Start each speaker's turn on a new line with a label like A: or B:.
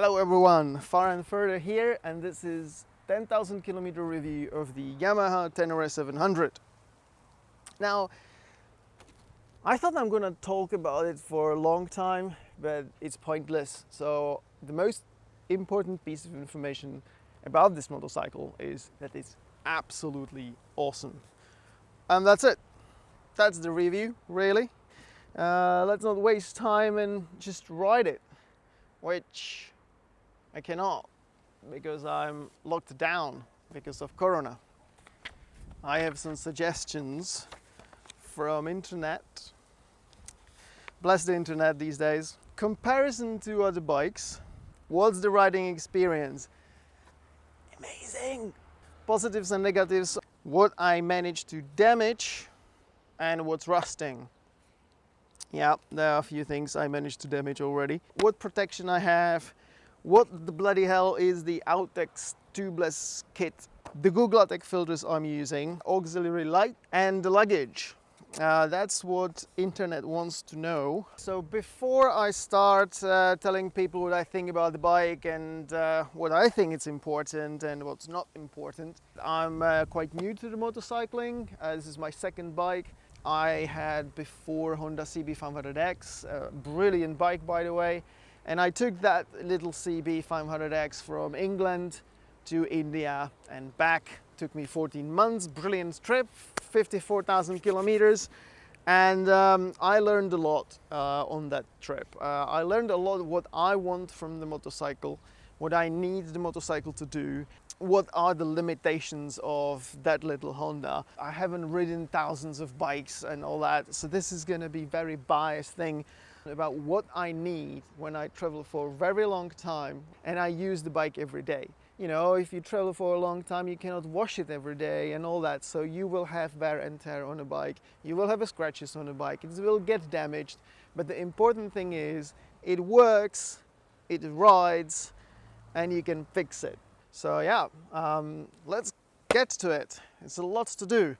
A: Hello everyone, Far and Further here and this is 10,000 kilometer review of the Yamaha Tenere 700. Now, I thought I'm gonna talk about it for a long time, but it's pointless. So the most important piece of information about this motorcycle is that it's absolutely awesome. And that's it. That's the review, really. Uh, let's not waste time and just ride it, which I cannot because I'm locked down because of Corona. I have some suggestions from internet. Bless the internet these days. Comparison to other bikes. What's the riding experience? Amazing! Positives and negatives. What I managed to damage and what's rusting. Yeah, there are a few things I managed to damage already. What protection I have, what the bloody hell is the Outex tubeless kit, the Guglatech filters I'm using, auxiliary light and the luggage. Uh, that's what internet wants to know. So before I start uh, telling people what I think about the bike and uh, what I think it's important and what's not important, I'm uh, quite new to the motorcycling. Uh, this is my second bike. I had before Honda CB500X, a brilliant bike by the way, and I took that little CB500X from England to India and back. Took me 14 months, brilliant trip, 54,000 kilometers. And um, I learned a lot uh, on that trip. Uh, I learned a lot what I want from the motorcycle, what I need the motorcycle to do, what are the limitations of that little Honda. I haven't ridden thousands of bikes and all that, so this is going to be very biased thing about what I need when I travel for a very long time and I use the bike every day. You know, if you travel for a long time, you cannot wash it every day and all that. So you will have wear and tear on a bike. You will have scratches on a bike. It will get damaged. But the important thing is it works, it rides, and you can fix it. So yeah, um, let's get to it. It's a lot to do.